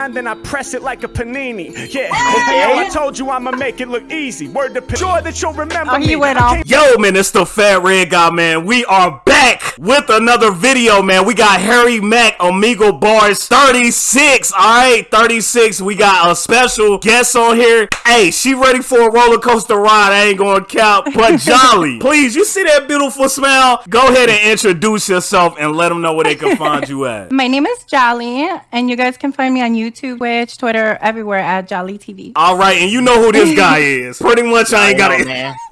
and then I press it like a panini. Yeah, hey, I told you I'ma make it look easy. Word to sure that you'll remember Oh, he me. went off. Yo, man, it's the Fat Red Guy, man. We are back with another video, man. We got Harry Mack, Omegle Bars 36. All right, 36. We got a special guest on here. Hey, she ready for a roller coaster ride. I ain't gonna count, but jolly. Please, you see that beautiful smile? Go ahead and introduce yourself and let them know where they can find you at. My name is Jolly, and you guys can find me on YouTube, Twitch, Twitter, everywhere at Jolly TV. All right, and you know who this guy is. Pretty much, I ain't got it. man.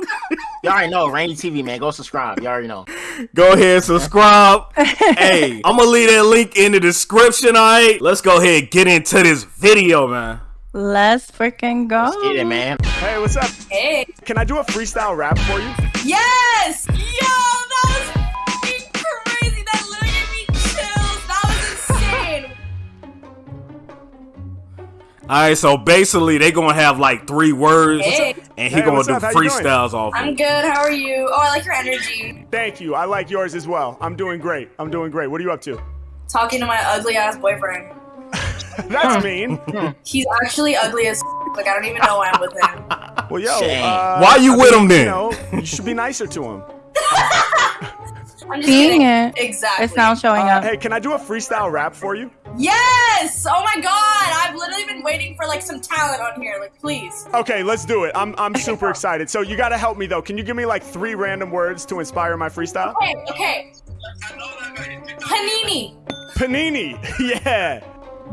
You already know, Rainy TV, man. Go subscribe. Y'all already know. Go ahead, subscribe. hey, I'm gonna leave that link in the description, alright? Let's go ahead and get into this video, man. Let's freaking go. Let's get it, man. Hey, what's up? Hey. Can I do a freestyle rap for you? Yes! Yo, Alright, so basically they gonna have like three words Hey. and he Hey, gonna do up? How you doing? freestyles off I'm good. How are you? Oh, I like your energy. Thank you. I like yours as well. I'm doing great. I'm doing great. What are you up to? Talking to my ugly ass boyfriend. That's mean. He's actually ugly as like I don't even know why I'm with him. Well, yo, uh, Why you I with mean, him then? You know, you should be nicer to him. I'm just Seeing kidding. it. Exactly. It's now showing Uh, up. hey, can I do a freestyle rap for you? Yes! Oh my god! I've literally been waiting for like some talent on here. Like, please. Okay, let's do it. I'm I'm super excited. So you got to help me though. Can you give me like three random words to inspire my freestyle? Okay, okay. Panini. Panini. Yeah.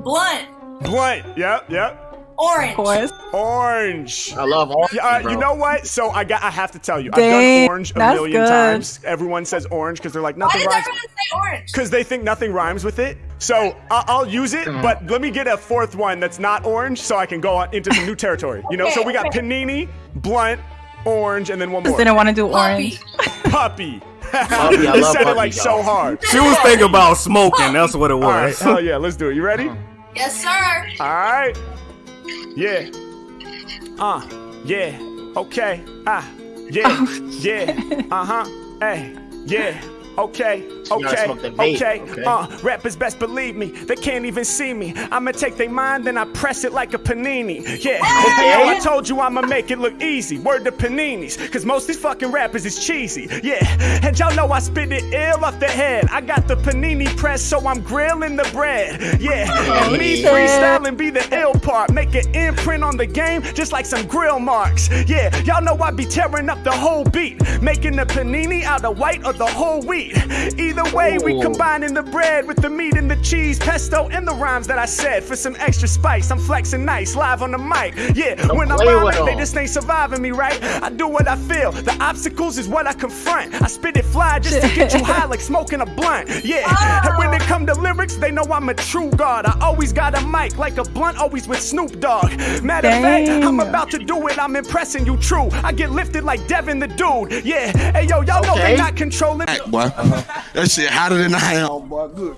Blunt. Blunt. Yep. Yep. Orange. Of course. Orange. I love orange. Uh, you know what? So I got. I have to tell you, I've done orange a million good. times. Everyone says orange because they're like nothing. Why nothing does rhymes. everyone say orange? Because they think nothing rhymes with it. So I- I'll use it, but let me get a fourth one that's not orange, so I can go on into some new territory. You know. So we got Okay, panini, blunt, orange, and then one Just more. didn't want to do Puppy. orange. Puppy. Puppy, I it love sounded puppy, like so hard. She was thinking about smoking, that's what it All right, was. hell yeah, let's do it. You ready? Yes, sir. All right. Yeah. Uh. Yeah. Okay. Ah. Yeah. Yeah. Uh huh. Hey. Yeah. Okay. Okay. smoke that vape, Okay. okay? Uh. Rappers best believe me. They can't even see me. I'ma take their mind and I press it like a panini. Yeah. Hey, yo, I told you I'ma make it look easy. Word to paninis. Cause most these fucking rappers is cheesy. Yeah. And y'all know I spit it ill off the head. I got the panini press, so I'm grilling the bread. Yeah. And me freestyling be the ill part. Make an imprint on the game, just like some grill marks. Yeah, y'all know I be tearing up the whole beat. Making the panini out of white or the whole wheat. Either way, we combining the bread with the meat and the cheese, pesto, and the rhymes that I said. For some extra spice, I'm flexing nice, live on the mic. Yeah, when I'm play with they just ain't surviving me, right? I do what I feel. The obstacles is what I confront. I spit it fly just to get you high like smoking a blunt. Yeah, and when it come to lyrics, they know I'm a true god. I always got a mic like a blunt, always with Snoop Dogg. Matter of fact, I'm about to do it. I'm impressing you, true. I get lifted like Devin the dude. Yeah, hey yo, y'all know they not controlling. boy. That shit hotter than I am, boy. Good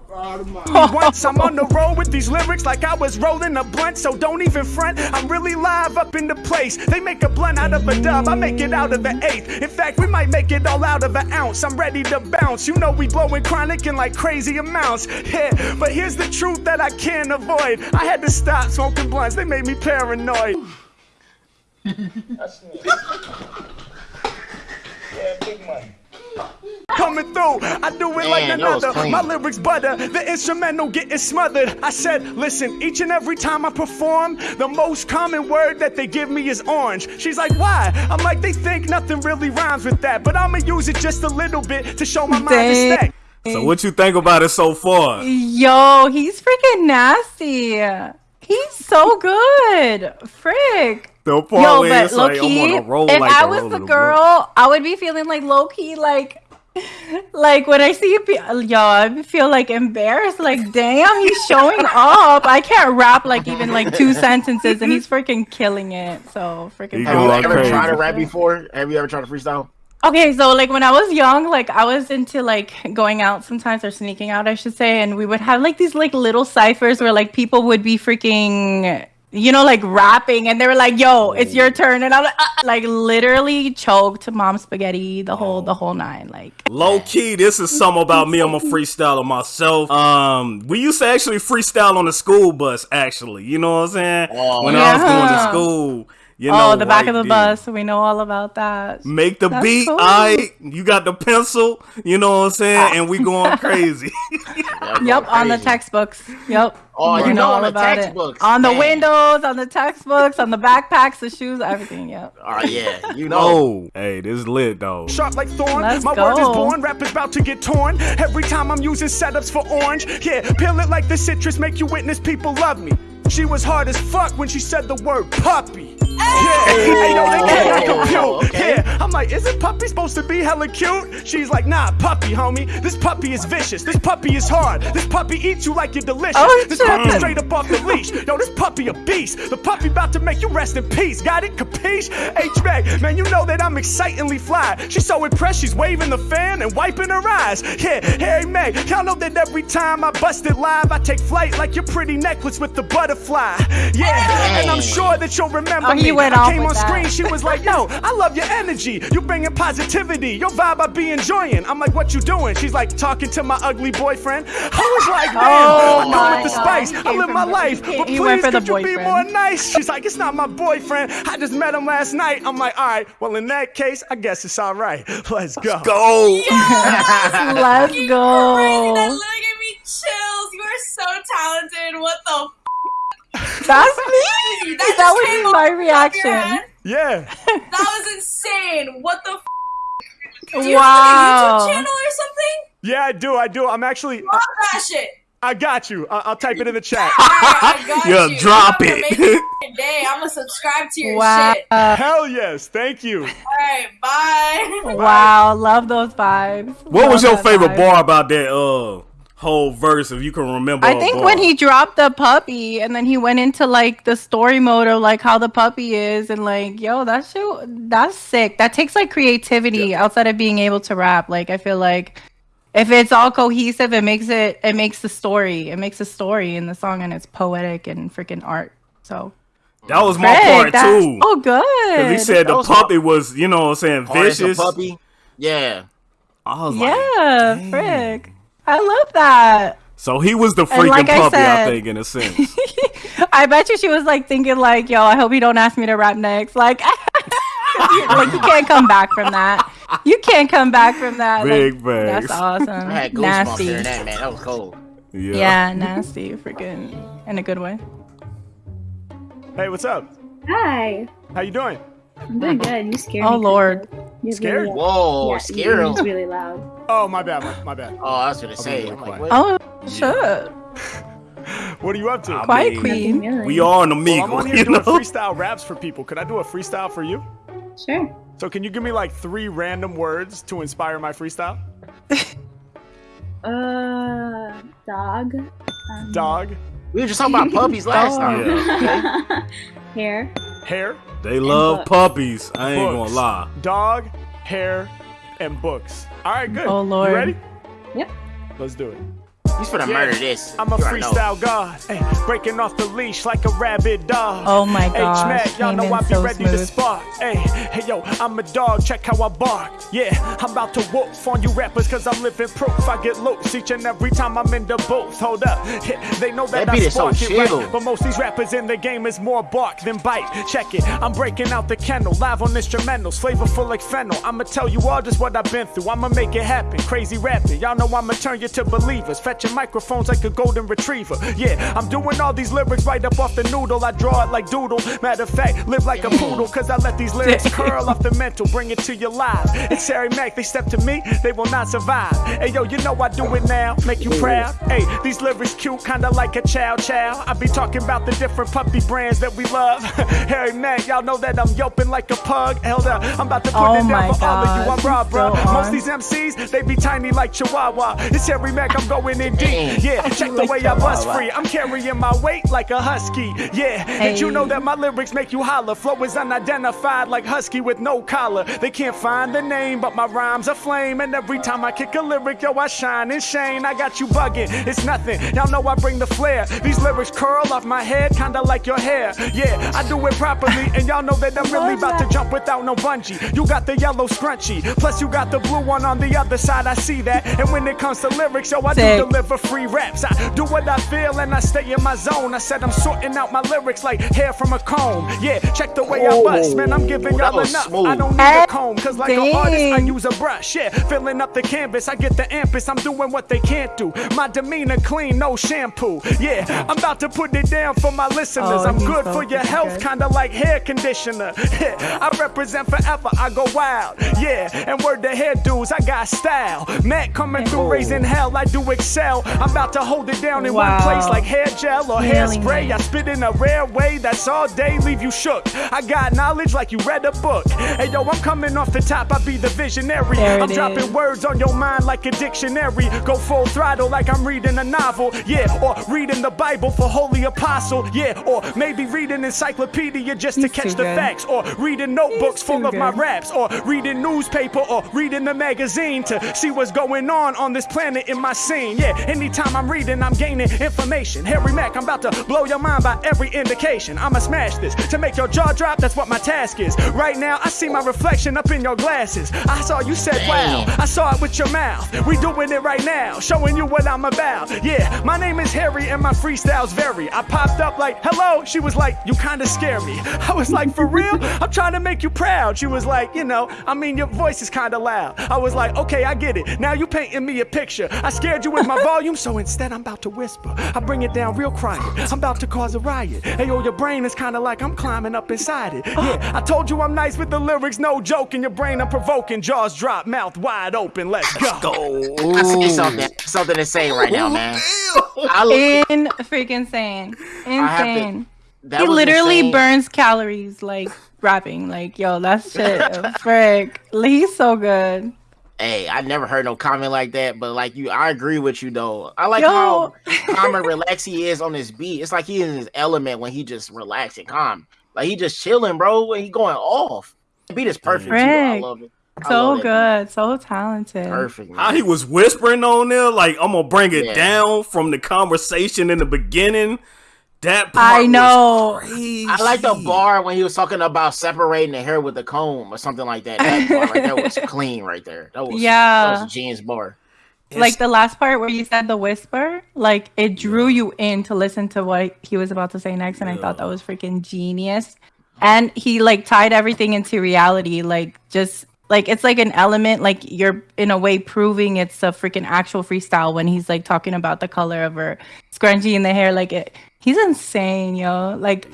Once I'm on the road with these lyrics like I was rolling a blunt, so don't even front. I'm really live up in the place. They make a blunt out of a dub, I make it out of an eighth. In fact, we might make it all out of an ounce. I'm ready to bounce. You know we blowing chronic in like crazy amounts. Yeah, but here's the truth that I can't avoid. I had to stop smoking blunts. They made me paranoid. Coming through, I do it like Man, that was another. My lyrics butter, the instrumental getting smothered. I said, listen, each and every time I perform, the most common word that they give me is orange. She's like, why? I'm like, they think nothing really rhymes with that, but I'ma use it just a little bit to show my mind is Dang. stacked. So what you think about it so far? Yo, he's freaking nasty. He's so good. Frick. The part Yo, but it's low like, key, I'm on a roll if like I a was the of a girl, I would be feeling like low key, like, like when I see a pe- yo, I feel like embarrassed. Like, damn, he's showing up. I can't rap like even like two sentences, and he's freaking killing it. So freaking. He Have go you out ever crazy. tried to rap before? Have you ever tried to freestyle? Okay, so like when I was young, like I was into like going out sometimes or sneaking out, I should say, and we would have like these like little ciphers where like people would be freaking you know, like rapping, and they were like, "Yo, it's your turn," and I'm like, uh, like literally choked to mom spaghetti the whole the whole nine. Like, Low key, this is something about me. I'm a freestyler myself. Um, we used to actually freestyle on the school bus. Actually, you know what I'm saying? Oh, when I was going to school, you oh, know, oh, the back of the right bus. We know all about that. Make the That's beat. cool. I, you got the pencil. You know what I'm saying? And we going crazy. Yep, on the textbooks. Yep. Oh, We you know all on the about it. On the Man. windows, on the textbooks, on the backpacks, the shoes, everything. Yep. Oh yeah, you know. oh, hey, this is lit though. Sharp like thorn, Let's my word is born, rap is about to get torn. Every time I'm using setups for orange, yeah, peel it like the citrus, make you witness people love me. She was hard as fuck when she said the word puppy. Yeah, hey, yo, they can't compute. okay. Yeah, I'm like, isn't puppy supposed to be hella cute? She's like, nah, puppy, homie. This puppy is vicious. This puppy is hard. This puppy eats you like you're delicious. Oh, this puppy straight up off the leash. Yo, this puppy a beast. The puppy about to make you rest in peace. Got it? Capiche? H-Mac, man, you know that I'm excitingly fly. She's so impressed, she's waving the fan and wiping her eyes. Yeah, Harry Mack, y'all know that every time I bust it live, I take flight like your pretty necklace with the butterfly. Yeah, and I'm sure that you'll remember Oh, me. Went I off came with on that. screen, she was like, yo, I love your energy. You bringing positivity. Your vibe I be enjoying. I'm like, what you doing? She's like, talking to my ugly boyfriend. I was like, damn, Oh I come my with the God. spice. I live my the- life. he- But he please, went could you be more nice? She's like, it's not my boyfriend. I just met him last night. I'm like, all right, well, in that case, I guess it's all right. Let's go. Go. Let's Crazy, that go. literally gave me chills. You are so talented. What the That's me. That That just was my off the top of your reaction. Yeah. That was insane. What the? F- Do you Wow. have a YouTube channel or something? Yeah, I do. I do. I'm actually, Love that shit. I got you. I- I'll type it in the chat. Alright, I got Yeah, you. drop You it. amazing Day. I'm gonna subscribe to your Wow. shit. Hell yes. Thank you. All right, bye. Wow. Love those vibes. What was your favorite vibe. bar about that uh whole verse? If you can remember. I think when he dropped the puppy and then he went into like the story mode of like how the puppy is and like yo that shit that's sick. That takes like creativity outside of being able to rap. Like I feel like if it's all cohesive, it makes it it makes the story. It makes a story in the song and it's poetic and freaking art. So that was my Frick, part too. Oh good. he said That the was puppy was, you know what I'm saying, Hard as a vicious. puppy. Yeah. I was yeah, dang. frick. I love that. So he was the freaking like puppy, I, said- think, in a sense. I bet you she was like thinking like, yo, I hope you don't ask me to rap next. Like, like you can't come back from that. You can't come back from that. Big like, facts. That's awesome. I had goosebumps Nasty. hearing that, man. That was cold. Yeah. Yeah, nasty. Freaking in a good way. Hey, what's up? Hi. How you doing? I'm doing good. You scared oh, me. Oh lord. You're Scared? Really, Whoa, yeah, scare you're him. just really loud. Oh, my bad. My, my bad. Oh, I was gonna say. really I'm like, what? Oh sure. What are you up to? I Quiet mean, queen. Really? We are an Well, Omegle, I'm on here you doing know? freestyle raps for people. Could I do a freestyle for you? Sure. So can you give me like three random words to inspire my freestyle? Uh, dog. Um, Dog, We were just talking about puppies last Oh. time. Yeah. Hair. hair, They love books. puppies. I ain't Books. gonna lie. dog, hair, and books. All right, good. Oh, Lord. You ready? Yep. Let's do it. He's finna Yeah. murder this. I'm a You know. freestyle god, ay, breaking off the leash like a rabid dog. Oh my god. H-Mac, y'all know I be so ready to smooth. spark. Hey, hey, yo, I'm a dog, check how I bark. Yeah, I'm about to whoop on you rappers cause I'm living proof. I get loose each and every time I'm in the booth. Hold up, yeah, they know that, That beat I is so spark it right. But most these rappers in the game is more bark than bite. Check it, I'm breaking out the kennel, live on instrumentals, flavorful like fennel. I'ma tell you all just what I've been through. I'ma make it happen, crazy rapping. Y'all know I'ma turn you to believers. Microphones like a golden retriever. Yeah, I'm doing all these lyrics right up off the noodle. I draw it like doodle. Matter of fact, live like a poodle, cause I let these lyrics curl off the mental, bring it to your live. It's Harry Mack, they step to me, they will not survive. Hey yo, you know I do it now, make you proud. Hey, these lyrics cute, kinda like a chow chow. I be talking about the different puppy brands that we love. Harry Mack, y'all know that I'm yelping like a pug. Held up, I'm about to put Oh it down for all of you. I'm raw, bro. Most these MCs, they be tiny like Chihuahua. It's Harry Mack, I'm going in deep. Yeah, check the way I bust free. I'm carrying my weight like a husky. Yeah, did you know that my lyrics make you holler? Flow is unidentified like husky with no collar. They can't find the name, but my rhymes are flame. And every time I kick a lyric, yo, I shine and shine. I got you bugging. It's nothing. Y'all know I bring the flair. These lyrics curl off my head, kinda like your hair. Yeah, I do it properly, and y'all know that I'm really about to jump without no bungee. You got the yellow scrunchy, plus you got the blue one on the other side. I see that. And when it comes to lyrics, yo, I Sick. do deliver free raps. I do what I feel and I stay in my zone. I said I'm sorting out my lyrics like hair from a comb. Yeah, check the way I bust, man. I'm giving y'all was enough. smooth. I don't need a comb, cause like an artist, I use a brush. Yeah, filling up the canvas, I get the ampus. I'm doing what they can't do. My demeanor clean, no shampoo. Yeah, I'm about to put it down for my listeners. Oh, I'm good so for your fucking health, good. kinda like hair conditioner. I represent forever, I go wild. Yeah, and word to hair dudes, I got style. Matt coming through, raising hell, I do excel. I'm about to hold it down in one place like hair gel or Really hairspray. I spit in a rare way that's all day, leave you shook. I got knowledge like you read a book. Hey yo, I'm coming off the top, I be the visionary. I'm dropping is. words on your mind like a dictionary. Go full throttle like I'm reading a novel. Yeah, or reading the Bible for Holy Apostle. Yeah, or maybe reading encyclopedia just to catch the good. facts. Or reading notebooks He's full too of my raps. Or reading newspaper or reading the magazine to see what's going on on this planet in my scene. Yeah, anytime I'm reading, I'm gaining information. Harry Mack, I'm about to blow your mind by every indication. I'ma smash this to make your jaw drop. That's what my task is. Right now, I see my reflection up in your glasses. I saw you said, wow. I saw it with your mouth. We doing it right now, showing you what I'm about. Yeah, my name is Harry and my freestyles vary. I popped up like, hello. She was like, you kinda scare me. I was like, for real? I'm trying to make you proud. She was like, you know, I mean, your voice is kinda loud. I was like, okay, I get it. Now you painting me a picture. I scared you with my volume, so instead I'm about to whisper. I bring it down real quiet. I'm about to cause a riot. Hey, yo, your brain is kinda like I'm climbing up inside it. Yeah, I told you I'm nice with the lyrics, no joke. In your brain, I'm provoking. Jaws drop, mouth wide open. Let's go. Go. I see something, something to say right now, man. I, In freaking insane. to- Insane. that he literally insane. burns calories like rapping. Like, yo, that shit frick. He's so good. Hey, I never heard no comment like that, but like you, I agree with you though. I like Yo. how calm and relaxed he is on this beat. It's like he in his element when he just relaxed and calm. Like he just chilling, bro. When he going off. The beat is perfect too. I love it. I So love that good. So talented. beat. Perfect. How he was whispering on there, like I'm gonna bring it Yeah. down from the conversation in the beginning. That part I was know. crazy. I like the bar when he was talking about separating the hair with the comb or something like that. That bar right there was clean right there. That was Yeah. That was a genius bar. Like the last part where you said the whisper, like it drew you in to listen to what he was about to say next, and I thought that was freaking genius. And he like tied everything into reality, like just like it's like an element, like you're in a way proving it's a freaking actual freestyle when he's like talking about the color of her scrunchie in the hair, like it. He's insane, yo. Like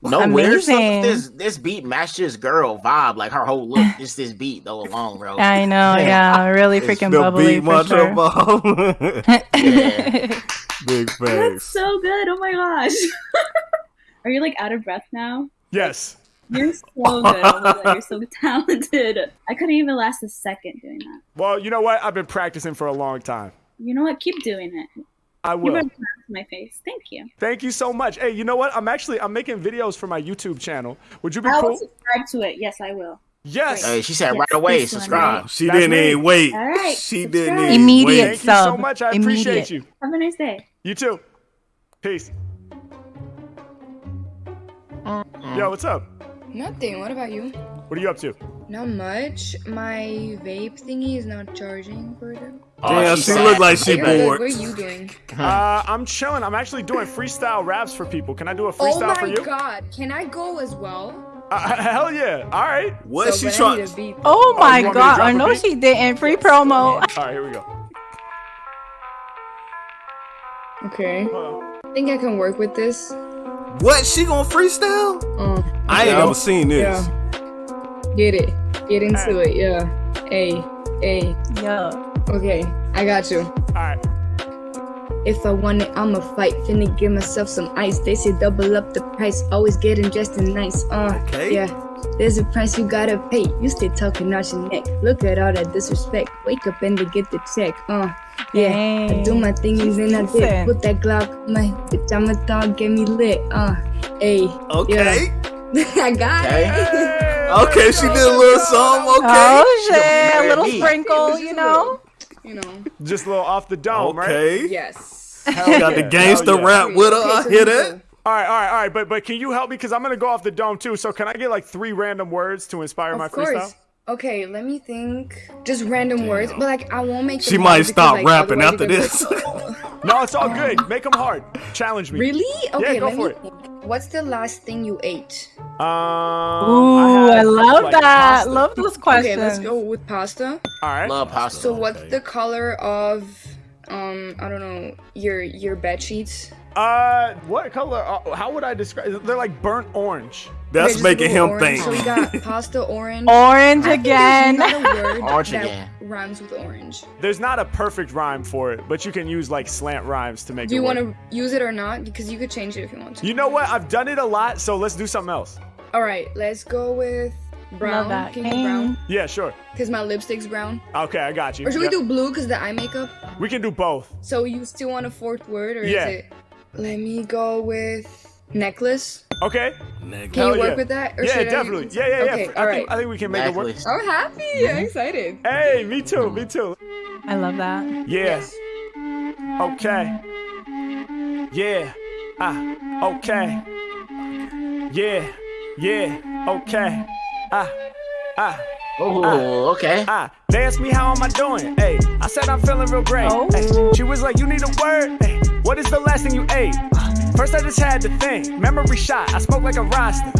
No weird stuff. Amazing. This this beat matched his girl vibe, like her whole look. Just this beat though alone, bro. I know, yeah, really freaking the bubbly beat for sure. above. Yeah. Big That's so good. Oh my gosh. Are you like out of breath now? Yes. You're so good. Oh my God, you're so talented. I couldn't even last a second doing that. Well, you know what? I've been practicing for a long time. You know what? Keep doing it. I You will. Better clap to my face. Thank you. Thank you so much. Hey, you know what? I'm actually I'm making videos for my YouTube channel. Would you be I will cool? subscribe to it. Yes, I will. Yes. Hey, she said Yes, right away, this one, subscribe. She That's didn't me. even wait. All right, She subscribe. didn't even Immediate wait. Thank you so much. I appreciate you. Have a nice day. You too. Peace. Yo, what's up? Nothing. What about you? What are you up to? Not much. My vape thingy is not charging further. Damn, she's she sad. look like she You're bored. What are you doing? Uh, I'm chilling. I'm actually doing freestyle raps for people. Can I do a Oh freestyle for my you? god! Can I go as well? Uh, hell yeah. All right. What So, she trying? need a. Oh Oh, my you want me to god! I know she didn't. Free promo. All right, here we go. Okay. Hold. I think I can work with this. What she gonna freestyle? Uh, I ain't Yeah. never seen this. yeah. Get it. Get into it. Yeah. Hey. Hey. Yo. Okay. I got you. All right. If I want it, I'ma fight. Finna give myself some ice. They say double up the price. Always getting dressed in nice. Uh, Okay. yeah. There's a price you gotta pay. You stay talking out your neck. Look at all that disrespect. Wake up and they get the check. Uh, Yeah, I do my thingies and I did put that Glock. My bitch, I'm a thug, get me lit. Uh, hey, Okay. I got Okay. it. Okay, she did a little something. Okay. Oh shit! A little sprinkle, you know. You know. Just a little off the dome, right? Okay. Yes. Hell Got the yeah, gangster yeah. rap with her. I Okay, so hear that. All right, all right, all right. But but can you help me? Because I'm gonna go off the dome too. So can I get like three random words to inspire my course. freestyle? Okay, let me think. Just random words, but like I won't make. She might hard because, stop like, rapping otherwise after this. gonna be like, No, it's all good. Make them hard. Challenge me. really? Okay, go let for me it. think. What's the last thing you ate? Um, Ooh, I, had, love like, that. pasta. Love those questions. Okay, let's go with pasta. All right. Love pasta. So what's the color of um I don't know your your bed sheets? Uh, what color? Uh, how would I describe? They're like burnt orange. That's making him orange. think. So we got pasta orange. Orange I again. Not a word Orange again. rhymes with orange. There's not a perfect rhyme for it, but you can use like slant rhymes to make Do it you want to use it or not? Because you could change it if you want to. You know what? I've done it a lot, so let's do something else. All right, let's go with brown. Love that. Can you do brown? Yeah, sure. Because my lipstick's brown. Okay, I got you. Or should we do blue because the eye makeup? We can do both. So you still want a fourth word or Yeah. is it? Let me go with necklace. Okay. Can Hell you work yeah. with that? Or yeah, should definitely. use- Yeah, yeah, yeah. Okay, I all think right. I think we can make it work. I'm happy. I'm excited. Hey, me too. Me too. I love that. Yeah. Yes. Okay. Yeah. Ah. Okay. Yeah. Yeah. Okay. Ah. Ah. Oh, okay. Ah, they asked me how am I doing? Hey, I said I'm feeling real great. Oh. Ay, she was like, you need a word. Hey, what is the last thing you ate? First I just had to think. Memory shot. I spoke like a roster.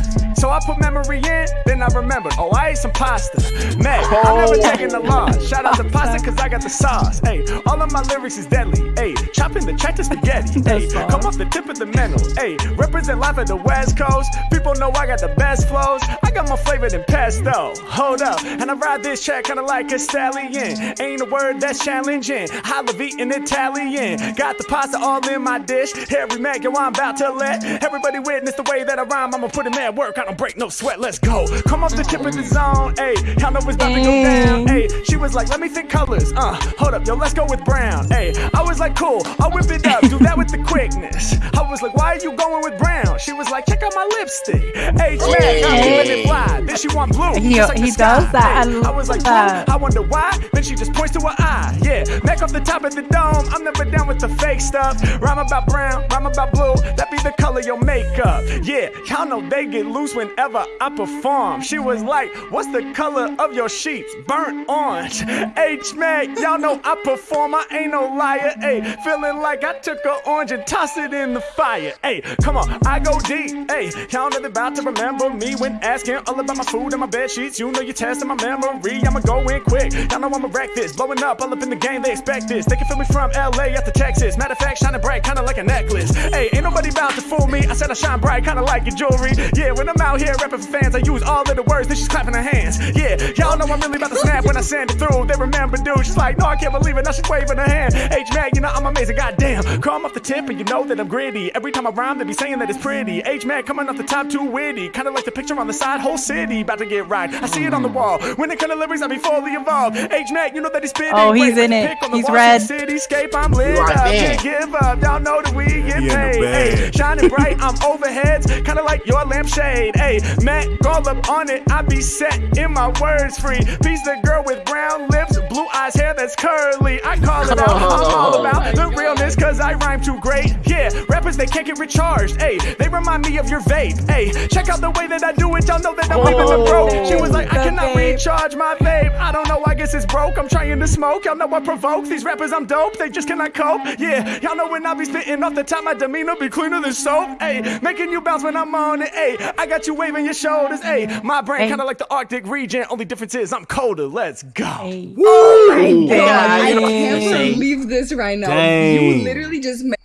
So I put memory in, then I remembered. Oh, I ate some pasta. Man, I'm oh. never taking the loss. Shout out to pasta cause I got the sauce. Hey, all of my lyrics is deadly. Hey, chopping the track to spaghetti. Hey, come off the tip of the mental. Hey, represent life at the West Coast. People know I got the best flows. I got more flavor than pesto. Hold up, and I ride this track kinda like a stallion. Ain't a word that's challenging. Holla eating Italian. Got the pasta all in my dish. Harry Mack, yo, I'm about to let everybody witness the way that I rhyme. I'ma put in mad work. I don't break no sweat. Let's go. Come off the tip of the zone. Hey, y'all know it's about to go down. Hey, she was like, let me think colors. Uh, hold up, yo, let's go with brown. Hey, I was like, cool. I'll whip it up. Do that with the quickness. I was like, why are you going with brown? She was like, check out my lipstick. Hey, man, I'm keeping it fly. Then she want blue. He- just like he sky. does that. I Hey, I was like, that. I wonder why. Then she just points to her eye. Yeah, back off the top of the dome. I'm never down with the fake stuff. Rhyme about brown, rhyme about blue. That be the color your makeup. Yeah, y'all know they get loose whenever I perform. She was like, What's the color of your sheets? Burnt orange. H Mac, y'all know I perform. I ain't no liar. Hey, feeling like I took an orange and tossed it in the fire. Hey, come on, I go deep. Hey, y'all know about to remember me when asking all about my food and my bed sheets. You know you're testing my memory. I'ma go in quick. Y'all know I'ma wreck this. Blowing up all up in the game, they expect this. They can feel me from LA up to Texas. Matter of fact, shining bright, kinda like a necklace. Hey, ain't nobody about to fool me. I said I shine bright, kinda like your jewelry. Yeah, when I'm out here rapping for fans, I use all of the words, then she's clapping her hands. Yeah, y'all know I'm really about to snap when I send it through. They remember, dude. She's like, no, I can't believe it. Now she's waving her hand. H Mac, you know I'm amazing. Goddamn, come off the tip and you know that I'm gritty. Every time I rhyme, they be saying that it's pretty. H Mac coming off the top, too witty. Kinda like the picture on the side, whole city about to get right. I see it on the wall. When it comes to lyrics, I be fully involved. H Mac, you know that he's spitting. Oh, he's Wait, in like it. the pick on the He's red. Cityscape, I'm lit You are up. Can't give up. Y'all know that we get He in the paid. bag. Hey, shining bright, I'm overheads, kinda like your lampshade. Hey, Matt all up on it, I be set in my words free. Piece the girl with brown lips, blue eyes, hair that's curly. I call it out, I'm all about the realness, cause I rhyme too great. Yeah, rappers, they can't get recharged. Hey, they remind me of your vape. Hey, check out the way that I do it, y'all know that I'm leaving the broke. Oh. She was like, I cannot recharge my vape. I don't know, I guess it's broke. I'm trying to smoke, y'all know I provoke. These rappers, I'm dope, they just cannot cope. Yeah, y'all know when I be spitting off the top, my demeanor be cleaner than soap. Hey, making you bounce when I'm on it. Hey, I got you waving your shoulders. Hey, my brain Hey. kinda like the Arctic region. Only difference is I'm colder. Let's go. Hey. Woo! Oh God, I can't believe this right now. Dang. You literally just made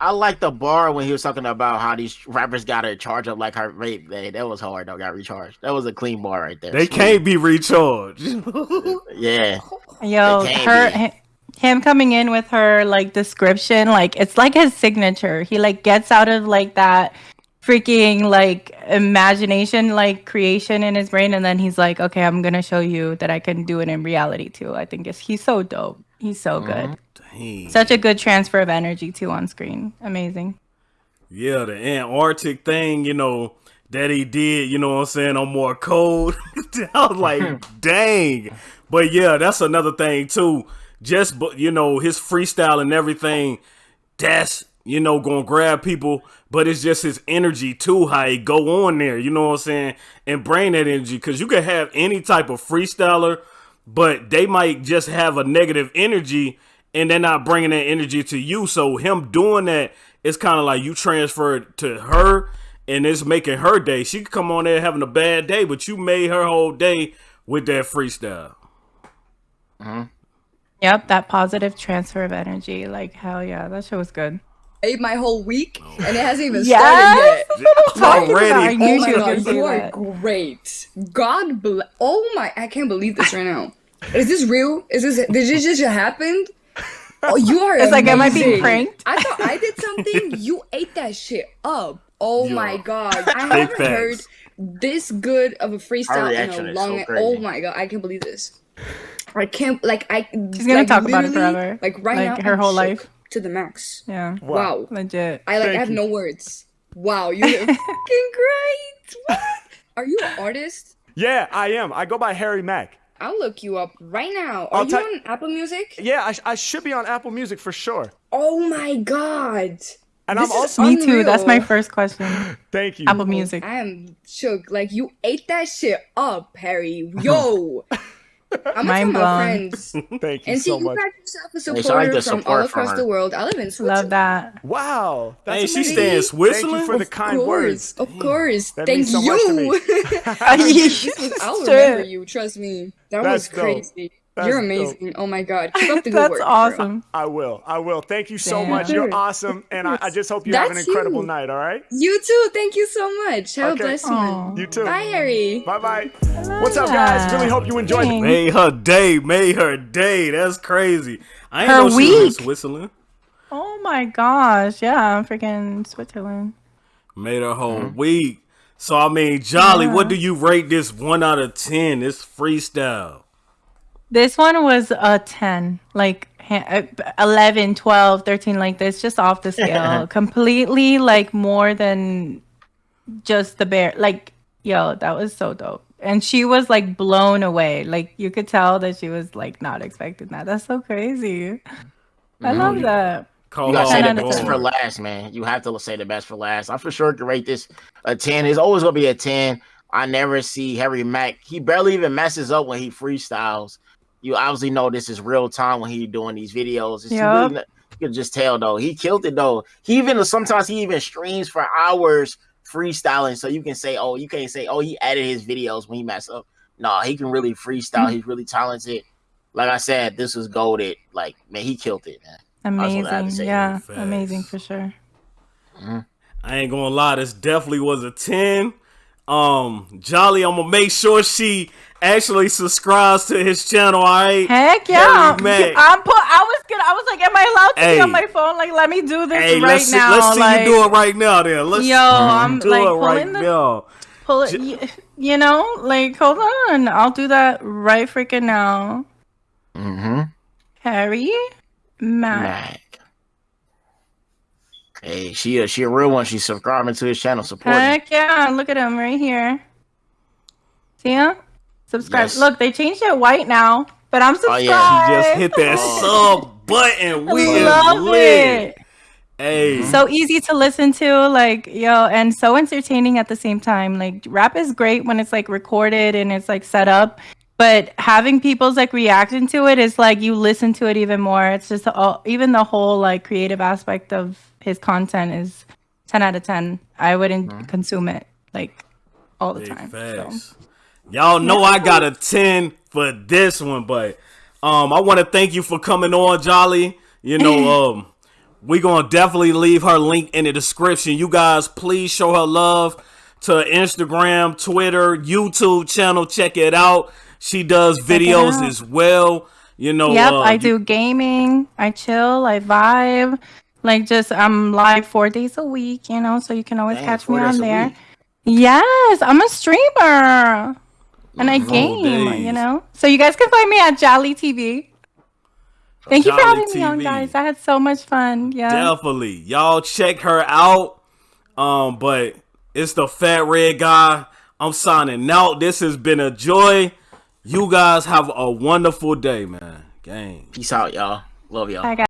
I like the bar when he was talking about how these rappers got to charge up like her vape. Hey, that was hard though. Got recharged. That was a clean bar right there. They Smooth. can't be recharged. Yeah. Yo, It her, be. Hi- him coming in with her like description, like it's like his signature. He like gets out of like that freaking like imagination, like creation in his brain, and then he's like, okay, I'm gonna show you that I can do it in reality too. I think it's he's so dope. He's so oh, good. Dang. Such a good transfer of energy too on screen. Amazing. Yeah, the Antarctic thing, you know, that he did, you know what I'm saying, on more cold. I was like, dang. But yeah, that's another thing too. Just but you know, his freestyle and everything, that's you know, gonna grab people, but it's just his energy too, how he go on there, you know what I'm saying? And bring that energy. Cause you can have any type of freestyler, but they might just have a negative energy and they're not bringing that energy to you. So him doing that, it's kind of like you transfer it to her and it's making her day. She could come on there having a bad day, but you made her whole day with that freestyle. Mm-hmm. Yep, that positive transfer of energy. Like hell yeah, that show was good. Ate my whole week, and it hasn't even Yes, started yet. that's what I'm talking about. I Already. Oh my god, you are that. great. God bless. Oh my, I can't believe this right now. Is this real? Is this? Did this just happen? Oh, you are. It's like, am I being pranked? I thought I did something. You ate that shit up. Oh Yeah. my god, I haven't heard this good of a freestyle in a is so long. oh my god, I can't believe this. I can't like I. She's gonna like, talk about it literally, forever. Like right Like, now, her I'm whole life. to the max. Yeah, Wow. legit. I like Thank I have you. no words. Wow, you're fucking great. What? Are you an artist? Yeah, I am. I go by Harry Mack. I'll look you up right now. Are I'll you on Apple Music? Yeah, I, sh- I should be on Apple Music for sure. Oh my god. And This I'm also. Me too. That's my first question. Thank you. Apple Music. I am shook. Like you ate that shit up, Harry. Yo. I'm Mind gonna tell my blown. friends. Thank you And see, so you much. got yourself a I supporter like the from all across her. the world. I live in Switzerland. Love that. Wow. That's Hey, she amazing. stay in Thank you for the Of kind course, words. Of course. That Thank means so much to me. you. This was- I'll remember you. Trust me. That That's was dope. Crazy. That's You're dope. amazing. Oh my god. Keep up the good That's work. bro. awesome. I will. I will. Thank you so Damn. much. You're awesome. And I, I just hope you have an incredible you. night, all right? You too. Thank you so much. Have Okay. a blessed Aw. one. You too. Bye, Harry. Bye bye. What's up, guys? Really hope you enjoyed the Thanks. Made her day, made her day. That's crazy. I ain't Her know she was in week. Switzerland. Oh my gosh. Yeah, I'm freaking Switzerland. Made her whole mm-hmm. week. So I mean, Jolly, what do you rate this one out of ten? This freestyle. This one was a 10, like ha- uh, 11, 12, 13, like this, just off the scale. Completely like more than just the bear. Like, yo, that was so dope. And she was like blown away. Like, you could tell that she was like not expecting that. That's so crazy. I love that. Call You her gotta say the best for last, man. You have to say the best for last. I for sure can rate this a 10. It's always gonna be a 10. I never see Harry Mack. He barely even messes up when he freestyles. You obviously know this is real time when he doing these videos. It's Yup. really you can just tell though. He killed it though. He even sometimes he even streams for hours freestyling. So you can say, oh, you can't say, oh, he added his videos when he mess up. No, he can really freestyle. Mm-hmm. He's really talented. Like I said, this was goaded. Like man, he killed it, man. That's what I have to Amazing. Yeah, Facts. amazing for sure. I ain't gonna lie, this definitely was a 10. Um, Jolly, I'm gonna make sure she actually subscribes to his channel, alright? Heck yeah. Harry Mack. I'm put I was gonna I was like, am I allowed to Hey. be on my phone? Like, let me do this Hey, right let's see, now. let's see like, you do it right now then. Let's Yo, I'm do like it right the now. pull it y- you know, like hold on. I'll do that right freaking now. Mm-hmm. Harry Mack. Mac. Hey, she a she a real one. She's subscribing to his channel, supporting. Heck yeah, look at him right here. See him? Subscribe. Yes. Look, they changed it white now, but I'm oh, subscribed. Oh, subscribed. yeah. She just hit that oh. sub button. We love lit. it. Hey, mm-hmm. so easy to listen to like yo and so entertaining at the same time like rap is great when it's like recorded and it's like set up but having people's like reacting to it is like you listen to it even more it's just all, even the whole like creative aspect of his content is 10 out of 10 i wouldn't mm-hmm. consume it like all the Big time so. facts. Y'all know I got a 10 for this one, but um I want to thank you for coming on, Jolly. You know, um we going to definitely leave her link in the description. You guys please show her love to Instagram, Twitter, YouTube channel. Check it out. She does videos as well. You know, Yep, uh, I do gaming. I chill. I vibe. Like just I'm live four days a week, you know, so you can always catch me on there. Yes, I'm a streamer. And I game, days. you know. So you guys can find me at Jolly TV. Thank you for Jolly having me on, guys. I had so much fun. Yeah. Definitely. Y'all check her out. Um, but it's the fat red guy. I'm signing out. This has been a joy. You guys have a wonderful day, man. Gang. Peace out, y'all. Love y'all. Bye, guys.